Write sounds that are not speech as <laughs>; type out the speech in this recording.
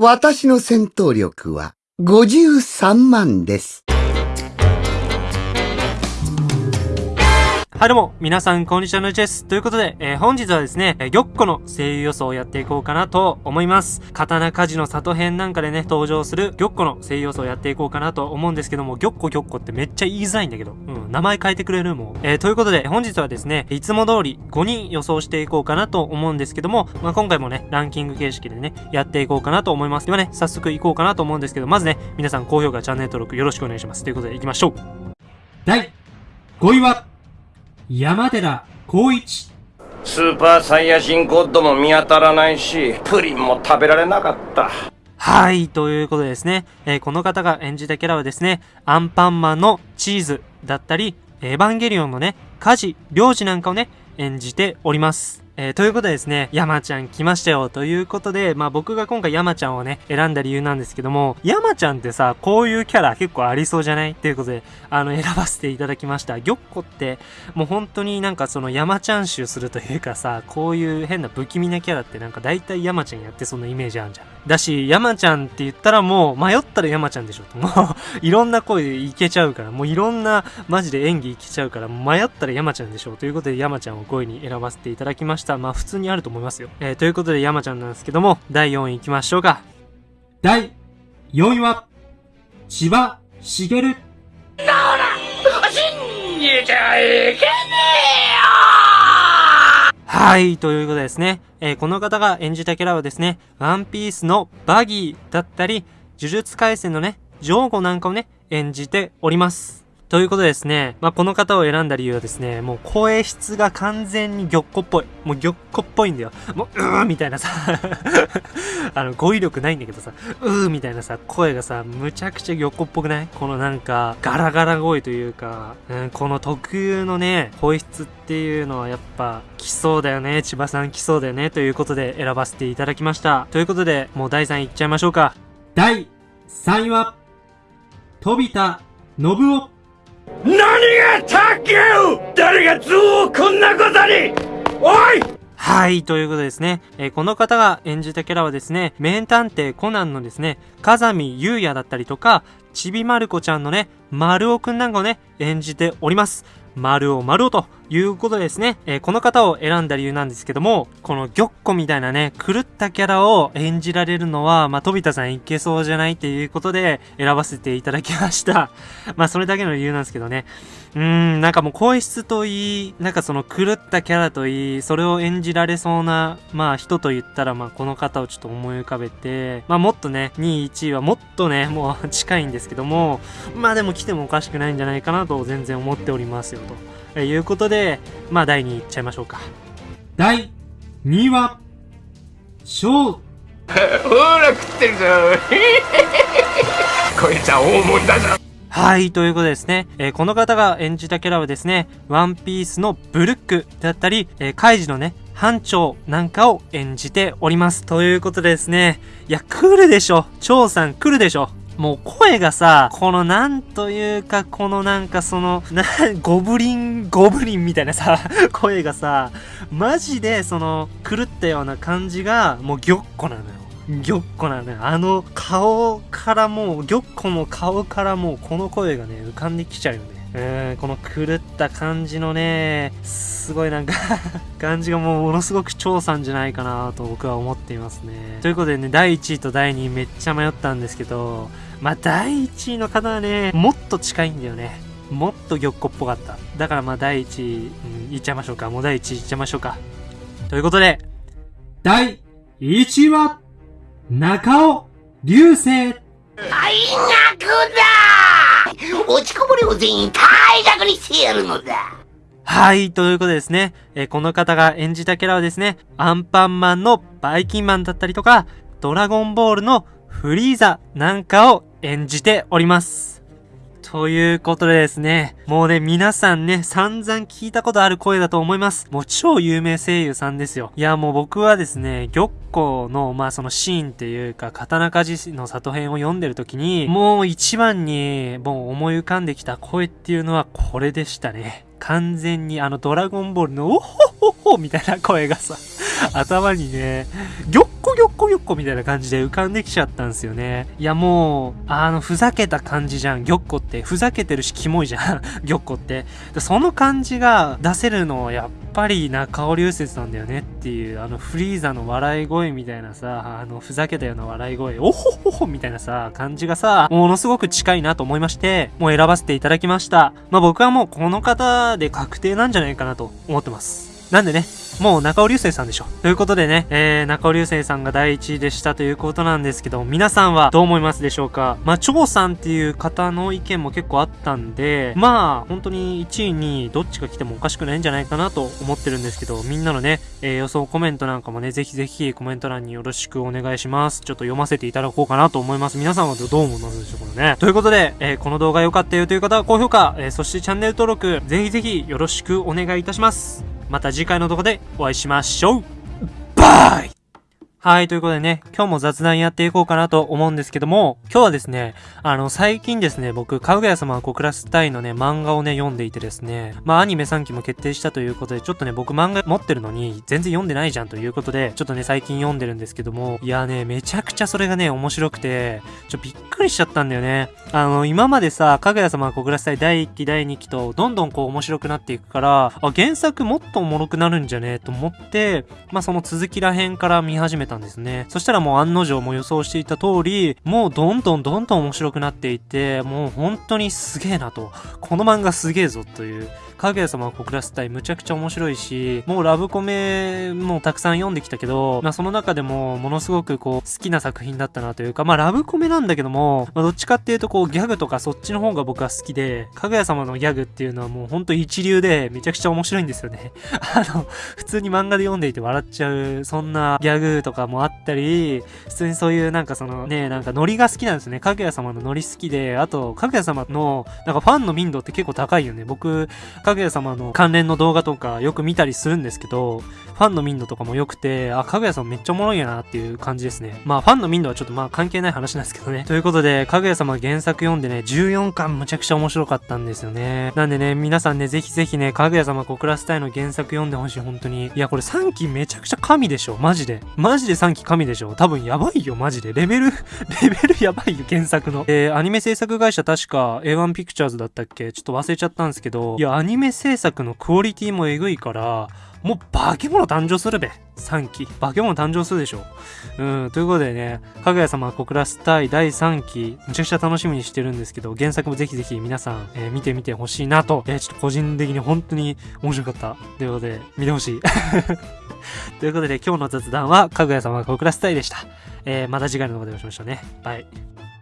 私の戦闘力は53万です。はいどうも、皆さんこんにちはのちです。ということで、えー本日はですね、えー玉子の声優予想をやっていこうかなと思います。刀鍛冶の里編なんかでね、登場する玉子の声優予想をやっていこうかなと思うんですけども、玉子玉子っこってめっちゃ言いづらいんだけど、うん、名前変えてくれるもん。えーということで、本日はですね、いつも通り5人予想していこうかなと思うんですけども、まあ、今回もね、ランキング形式でね、やっていこうかなと思います。ではね、早速行こうかなと思うんですけど、まずね、皆さん高評価、チャンネル登録よろしくお願いします。ということで行きましょう。第5位は、山寺宏一。スーパーサイヤ人ゴッドも見当たらないし、プリンも食べられなかった。はい、ということでですね、えーこの方が演じたキャラはですね、アンパンマンのチーズだったり、エヴァンゲリオンのね、カジ、リョウジなんかをね、演じております。えーということでですね、山ちゃん来ましたよということで、まあ僕が今回山ちゃんをね、選んだ理由なんですけども、山ちゃんってさ、こういうキャラ結構ありそうじゃない？っていうことで、あの、選ばせていただきました。玉子って、もう本当になんかその山ちゃん集するというかさ、こういう変な不気味なキャラってなんか大体山ちゃんやってそんなイメージあるじゃん。だし、山ちゃんって言ったらもう迷ったら山ちゃんでしょ。もう、いろんな声いけちゃうから、もういろんなマジで演技いけちゃうから、迷ったら山ちゃんでしょということで山ちゃんを5位に選ばせていただきました。まあ普通にあると思いますよ。えーということで山ちゃんなんですけども、第4位行きましょうか。第4位は、千葉茂。はい、ということでですね、えーこの方が演じたキャラはですね、ワンピースのバギーだったり、呪術廻戦のね、ジョーゴなんかをね、演じております。ということでですね、まあ、この方を選んだ理由はですね、もう声質が完全に玉子っぽい。もう玉子っぽいんだよ。もう、うーみたいなさ、<laughs> あの、語彙力ないんだけどさ、うーみたいなさ、声がさ、むちゃくちゃ玉子っぽくない？このなんか、ガラガラ声というか、うん、この特有のね、声質っていうのはやっぱ、来そうだよね。千葉さん来そうだよね。ということで選ばせていただきました。ということで、もう第3位いっちゃいましょうか。第3位は、飛田信夫。何が卓球誰が図をこんなことにおいはい、ということでですね、えーこの方が演じたキャラはですね、名探偵コナンのですね、風見優也だったりとか、ちびまる子ちゃんのね、丸尾くんなんかをね、演じております。丸尾丸尾ということですね、えーこの方を選んだ理由なんですけども、この玉子みたいなね、狂ったキャラを演じられるのは、まあ、飛田さんいけそうじゃないっていうことで選ばせていただきました。<laughs> まあ、それだけの理由なんですけどね。うーん、なんかもう声質といい、なんかその狂ったキャラといい、それを演じられそうな、まあ人と言ったら、まあこの方をちょっと思い浮かべて、まあもっとね、2位、1位はもっとね、もう近いんですけども、まあでも来てもおかしくないんじゃないかなと全然思っておりますよ、とえーいうことで、まあ第2位いっちゃいましょうか。第2位は、翔ほら食ってるぞ。こいつは大物だぞ。はい、ということでですね、えーこの方が演じたキャラはですね、ワンピースのブルックだったり、えーカイジのね、班長なんかを演じております。ということでですね、いや、来るでしょ。張さん来るでしょもう声がさ、このなんというか、このなんかその、な、ゴブリン、ゴブリンみたいなさ、声がさ、マジでその、狂ったような感じが、もうぎょっこなのよ。ぎょっこなのよ。あの顔からもう、ぎょっこの顔からもうこの声がね、浮かんできちゃうよね。うん、この狂った感じのね、すごいなんか <laughs> 感じがもうものすごく超さんじゃないかなと僕は思っていますね。ということでね、第1位と第2位めっちゃ迷ったんですけど、まあ第1位の方はね、もっと近いんだよね。もっと玉子っぽかった。だからま第1位、うん、いっちゃいましょうか。もう第1位いっちゃいましょうか。ということで、第1位は、中尾流星。落ちこぼれを全員退学にしてやるのだ。はい、ということでですね、えーこの方が演じたキャラはですね、アンパンマンのバイキンマンだったりとか、ドラゴンボールのフリーザなんかを演じております。ということでですね、もうね、皆さんね、散々聞いたことある声だと思います。もう超有名声優さんですよ。いや、もう僕はですね、玉子の、まあそのシーンっていうか、刀鍛冶の里編を読んでる時に、もう一番に、もう思い浮かんできた声っていうのはこれでしたね。完全にあのドラゴンボールのおほほほみたいな声がさ、<laughs> 頭にね、ぎょっこぎょっこぎょっこみたいな感じで浮かんできちゃったんですよね。いやもう、あの、ふざけた感じじゃん、ぎょっこって。ふざけてるし、キモいじゃん、ぎょっこって。その感じが出せるのはやっぱり中尾流星なんだよねっていう、あの、フリーザの笑い声みたいなさ、あの、ふざけたような笑い声、おほほほみたいなさ、感じがさ、ものすごく近いなと思いまして、もう選ばせていただきました。まあ僕はもうこの方で確定なんじゃないかなと思ってます。なんでね、もう中尾流星さんでしょ。ということでね、えー、中尾流星さんが第1位でしたということなんですけど、皆さんはどう思いますでしょうか？まあ、張さんっていう方の意見も結構あったんで、まあ、本当に1位にどっちが来てもおかしくないんじゃないかなと思ってるんですけど、みんなのね、えー予想コメントなんかもね、ぜひぜひコメント欄によろしくお願いします。ちょっと読ませていただこうかなと思います。皆さんはどう思いますでしょうかね。ということで、えーこの動画良かったよという方は高評価、えーそしてチャンネル登録、ぜひぜひよろしくお願いいたします。また次回の動画でお会いしましょう。バイ。はい、ということでね、今日も雑談やっていこうかなと思うんですけども、今日はですね、あの、最近ですね、僕、かぐや様は小倉スタイのね、漫画をね、読んでいてですね、まあ、アニメ3期も決定したということで、ちょっとね、僕漫画持ってるのに、全然読んでないじゃんということで、ちょっとね、最近読んでるんですけども、いやね、めちゃくちゃそれがね、面白くて、ちょ、びっくりしちゃったんだよね。あの、今までさ、かぐや様は小倉スタイ第1期、第2期と、どんどんこう面白くなっていくから、あ、原作もっとおもろくなるんじゃね？と思って、まあ、その続きら辺から見始めてたんですね。そしたらもう案の定も予想していた通り、もうどんどんどんどん面白くなっていって、もう本当にすげえなと。この漫画すげえぞという。かぐや様は小倉スタイむちゃくちゃ面白いし、もうラブコメもたくさん読んできたけど、まあその中でもものすごくこう好きな作品だったなというか、まあラブコメなんだけども、まあどっちかっていうとこうギャグとかそっちの方が僕は好きで、かぐや様のギャグっていうのはもうほんと一流でめちゃくちゃ面白いんですよね。<laughs> あの、普通に漫画で読んでいて笑っちゃう、そんなギャグとかもあったり、普通にそういうなんかそのね、なんかノリが好きなんですね。かぐや様のノリ好きで、あと、かぐや様のなんかファンの民度って結構高いよね。僕、かぐや様の関連の動画とかよく見たりするんですけど、ファンの民度とかも良くて、あ、かぐやさんめっちゃおもろいやなっていう感じですね。まあ、ファンの民度はちょっとまあ関係ない話なんですけどね。ということで、かぐや様原作読んでね、14巻むちゃくちゃ面白かったんですよね。なんでね、皆さんね、ぜひぜひね、かぐや様小倉スタイの原作読んでほしい、本当に。いや、これ3期めちゃくちゃ神でしょ、マジで。マジで3期神でしょ。多分やばいよ、マジで。レベル、<laughs> レベルやばいよ、原作の。えー、アニメ制作会社確か A1 ピクチャーズだったっけ？ちょっと忘れちゃったんですけど、いや、アニメ制作のクオリティもえぐいから、もう化け物誕生するべ。3期。化け物誕生するでしょ。うん。ということでね、かぐや様小倉スタイ第3期、むちゃくちゃ楽しみにしてるんですけど、原作もぜひぜひ皆さん、えー見てみてほしいなと、えーちょっと個人的に本当に面白かった。ということで、見てほしい。<laughs> ということで、今日の雑談は、かぐや様小倉スタイでした。えーまた次回の動画でお会いしましょうね。バイ。